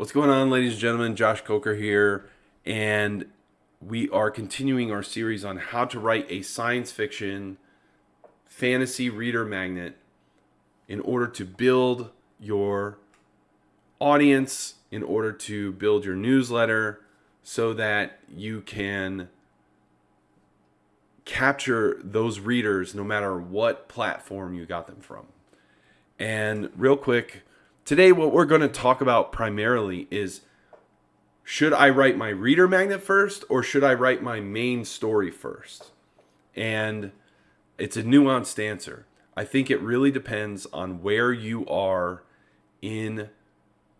What's going on, ladies and gentlemen? Josh Coker here, and we are continuing our series on how to write a science fiction fantasy reader magnet in order to build your audience, in order to build your newsletter, so that you can capture those readers no matter what platform you got them from. And real quick, Today, what we're going to talk about primarily is should I write my reader magnet first or should I write my main story first? And it's a nuanced answer. I think it really depends on where you are in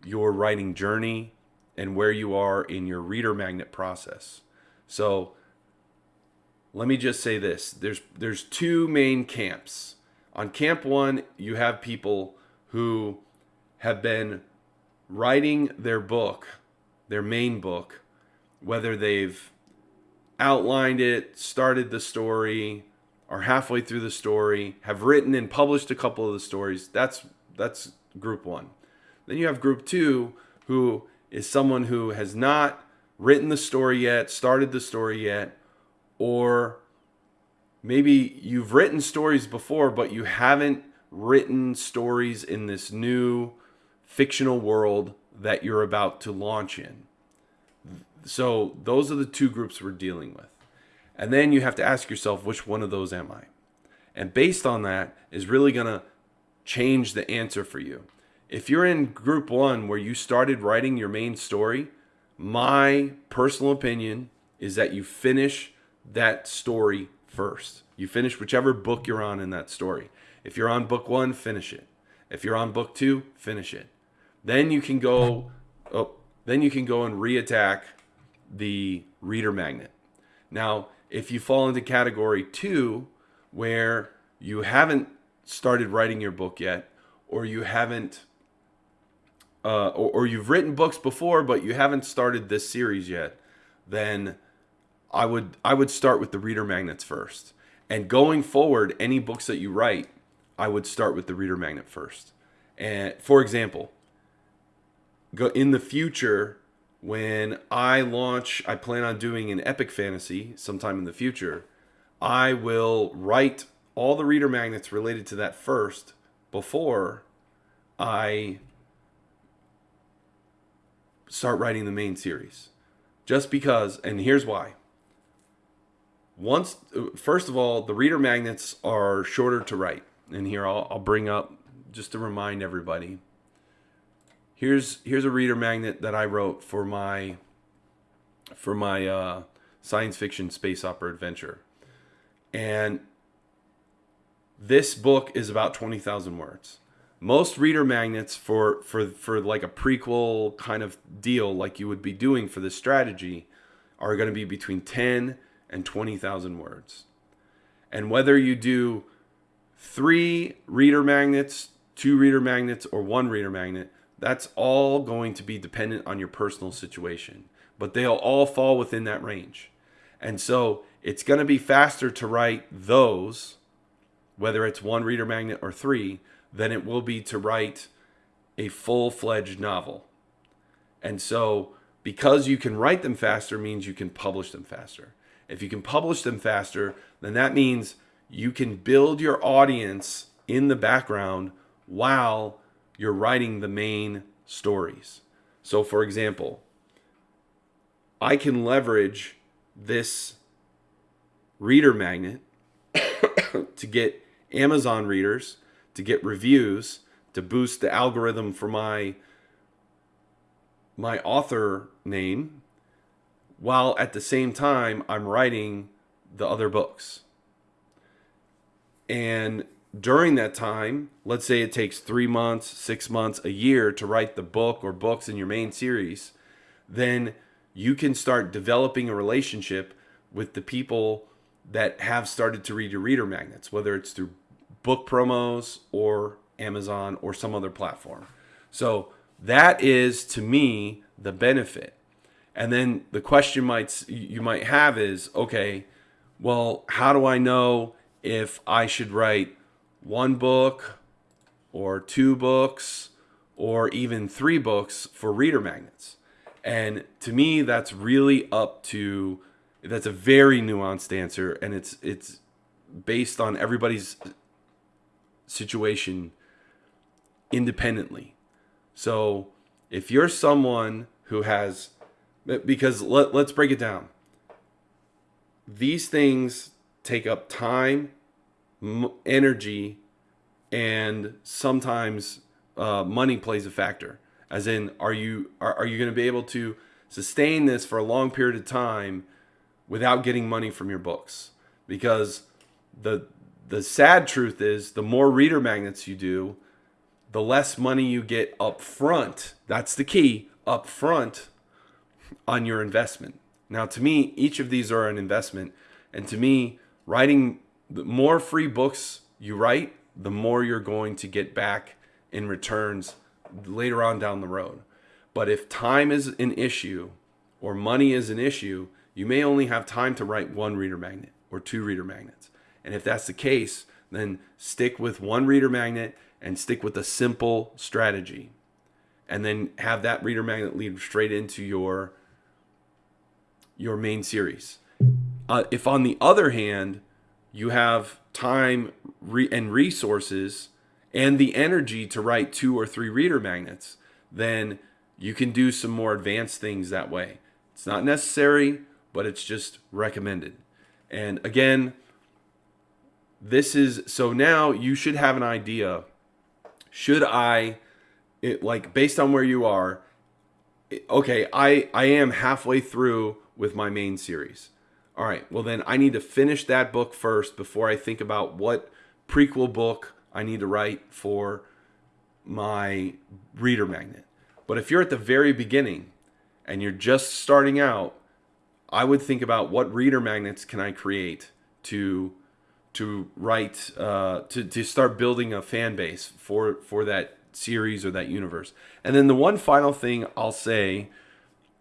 your writing journey and where you are in your reader magnet process. So let me just say this. There's there's two main camps. On camp 1, you have people who have been writing their book, their main book, whether they've outlined it, started the story, are halfway through the story, have written and published a couple of the stories. That's that's group 1. Then you have group 2 who is someone who has not written the story yet, started the story yet, or maybe you've written stories before but you haven't written stories in this new fictional world that you're about to launch in. So those are the two groups we're dealing with. And then you have to ask yourself, which one of those am I? And based on that is really going to change the answer for you. If you're in group one where you started writing your main story, my personal opinion is that you finish that story first. You finish whichever book you're on in that story. If you're on book one, finish it. If you're on book two, finish it. Then you can go oh, then you can go and reattack the reader magnet. Now, if you fall into category 2 where you haven't started writing your book yet or you haven't uh, or, or you've written books before but you haven't started this series yet, then I would I would start with the reader magnets first. And going forward, any books that you write, I would start with the reader magnet first. And for example, go in the future when I launch, I plan on doing an epic fantasy sometime in the future. I will write all the reader magnets related to that first before I start writing the main series. Just because, and here's why. Once, first of all, the reader magnets are shorter to write. And here I'll, I'll bring up just to remind everybody here's here's a reader magnet that I wrote for my for my uh, science fiction space opera adventure, and this book is about twenty thousand words. Most reader magnets for for for like a prequel kind of deal, like you would be doing for this strategy, are going to be between ten and twenty thousand words, and whether you do three reader magnets, two reader magnets, or one reader magnet that's all going to be dependent on your personal situation, but they'll all fall within that range. And so it's going to be faster to write those, whether it's one reader magnet or three, than it will be to write a full fledged novel. And so because you can write them faster means you can publish them faster. If you can publish them faster, then that means you can build your audience in the background while you're writing the main stories. So, for example, I can leverage this reader magnet to get Amazon readers, to get reviews, to boost the algorithm for my my author name while at the same time I'm writing the other books. And during that time, let's say it takes three months, six months, a year to write the book or books in your main series, then you can start developing a relationship with the people that have started to read your reader magnets, whether it's through book promos or Amazon or some other platform. So that is to me the benefit. And then the question might you might have is, okay, well, how do I know if I should write one book or two books or even three books for reader magnets. And to me, that's really up to that's a very nuanced answer, and it's it's based on everybody's situation independently. So if you're someone who has because let, let's break it down these things take up time energy and sometimes uh, money plays a factor as in are you are, are you going to be able to sustain this for a long period of time without getting money from your books because the the sad truth is the more reader magnets you do the less money you get up front that's the key up front on your investment. Now, to me, each of these are an investment. And to me, writing the more free books you write, the more you're going to get back in returns later on down the road. But if time is an issue or money is an issue, you may only have time to write one reader magnet or two reader magnets. And if that's the case, then stick with one reader magnet and stick with a simple strategy. And then have that reader magnet lead straight into your your main series. Uh, if on the other hand, you have time re- and resources and the energy to write two or three reader magnets, then you can do some more advanced things that way. It's not necessary, but it's just recommended. And again, this is so now you should have an idea. Should I, it, like based on where you are, okay, I I am halfway through with my main series. All right, well, then I need to finish that book first before I think about what prequel book I need to write for my reader magnet. But if you're at the very beginning and you're just starting out, I would think about what reader magnets can I create to to write uh, to to start building a fan base for for that series or that universe. And then the one final thing I'll say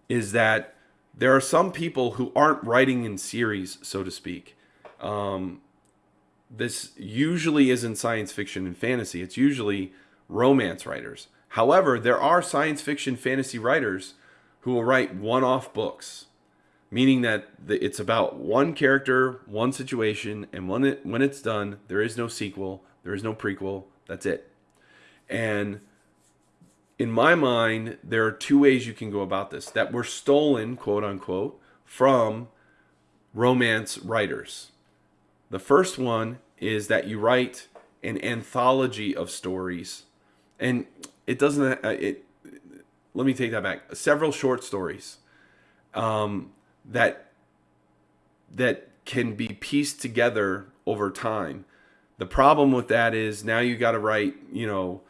is that there are some people who aren't writing in series, so to speak. Um, this usually isn't science fiction and fantasy. It's usually romance writers. However, there are science fiction fantasy writers who will write one-off books, meaning that it's about one character, one situation, and when it when it's done, there is no sequel, there is no prequel. That's it. And in my mind, there are two ways you can go about this that were stolen, quote unquote, from romance writers. The first one is that you write an anthology of stories, and it doesn't. Uh, it. Let me take that back. Several short stories um, that that can be pieced together over time. The problem with that is now you got to write, you know,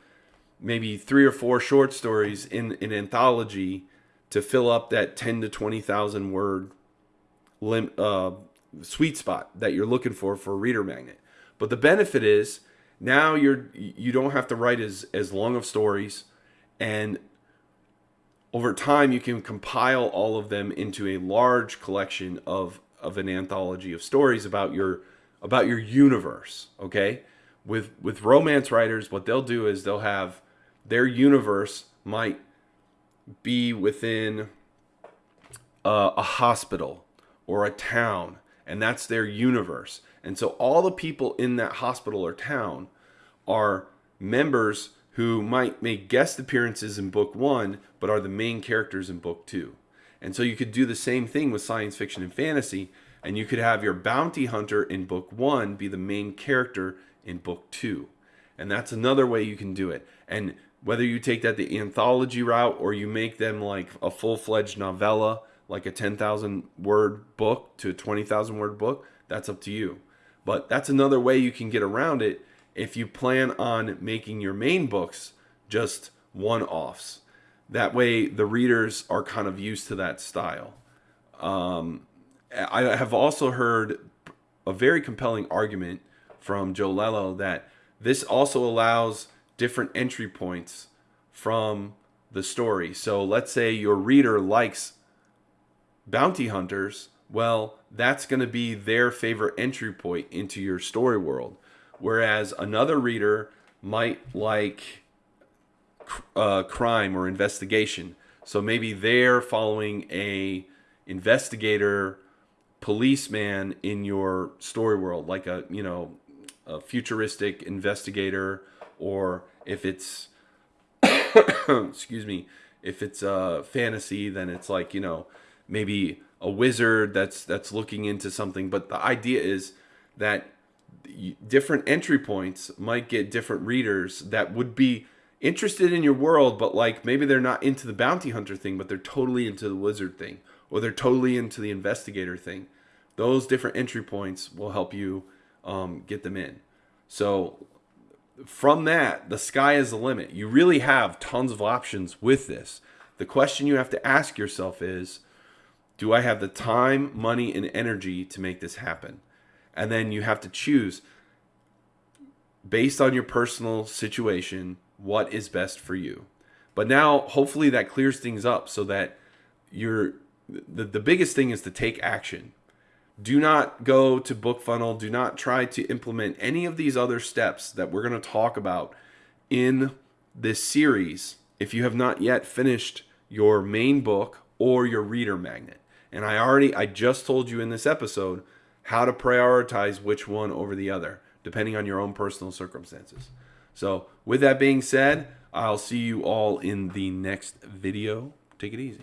maybe three or four short stories in an anthology to fill up that 10 to 20,000 word lim, uh, sweet spot that you're looking for for a reader magnet. But the benefit is now you're you don't have to write as as long of stories and over time you can compile all of them into a large collection of of an anthology of stories about your about your universe, okay? With with romance writers what they'll do is they'll have their universe might be within uh, a hospital or a town, and that's their universe. And so all the people in that hospital or town are members who might make guest appearances in book one, but are the main characters in book two. And so you could do the same thing with science fiction and fantasy, and you could have your bounty hunter in book one be the main character in book two. And that's another way you can do it. And whether you take that the anthology route or you make them like a full-fledged novella like a 10,000 word book to a 20,000 word book that's up to you. But that's another way you can get around it if you plan on making your main books just one-offs. That way the readers are kind of used to that style. Um, i have also heard a very compelling argument from Joe Lallo that this also allows different entry points from the story. So let's say your reader likes bounty hunters, well, that's going to be their favorite entry point into your story world. Whereas another reader might like uh, crime or investigation. So maybe they're following a investigator, policeman in your story world, like a you know a futuristic investigator, or if it's excuse me, if it's a fantasy, then it's like you know maybe a wizard that's that's looking into something. But the idea is that different entry points might get different readers that would be interested in your world, but like maybe they're not into the bounty hunter thing, but they're totally into the wizard thing, or they're totally into the investigator thing. Those different entry points will help you um, get them in. So from that, the sky is the limit. You really have tons of options with this. The question you have to ask yourself is Do I have the time, money, and energy to make this happen? And then you have to choose based on your personal situation what is best for you. But now, hopefully, that clears things up so that you're the, the biggest thing is to take action. Do not go to BookFunnel. Do not try to implement any of these other steps that we're going to talk about in this series if you have not yet finished your main book or your reader magnet. And I already, I just told you in this episode how to prioritize which one over the other, depending on your own personal circumstances. So, with that being said, I'll see you all in the next video. Take it easy.